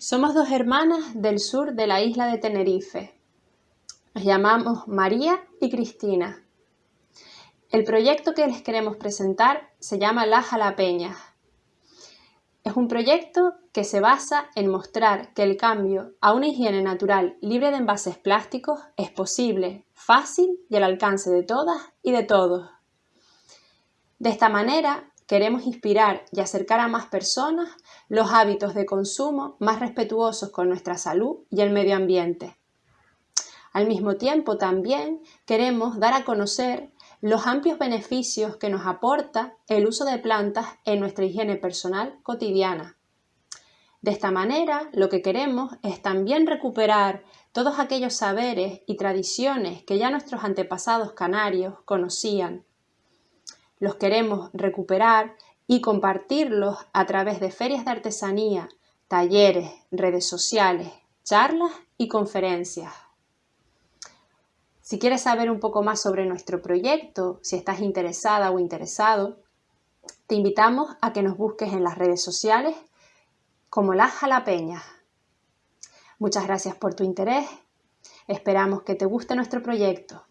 Somos dos hermanas del sur de la isla de Tenerife. Nos llamamos María y Cristina. El proyecto que les queremos presentar se llama Las Jalapeñas. Es un proyecto que se basa en mostrar que el cambio a una higiene natural libre de envases plásticos es posible, fácil y al alcance de todas y de todos. De esta manera Queremos inspirar y acercar a más personas los hábitos de consumo más respetuosos con nuestra salud y el medio ambiente. Al mismo tiempo también queremos dar a conocer los amplios beneficios que nos aporta el uso de plantas en nuestra higiene personal cotidiana. De esta manera, lo que queremos es también recuperar todos aquellos saberes y tradiciones que ya nuestros antepasados canarios conocían los queremos recuperar y compartirlos a través de ferias de artesanía, talleres, redes sociales, charlas y conferencias. Si quieres saber un poco más sobre nuestro proyecto, si estás interesada o interesado, te invitamos a que nos busques en las redes sociales como Las Jalapeñas. Muchas gracias por tu interés. Esperamos que te guste nuestro proyecto.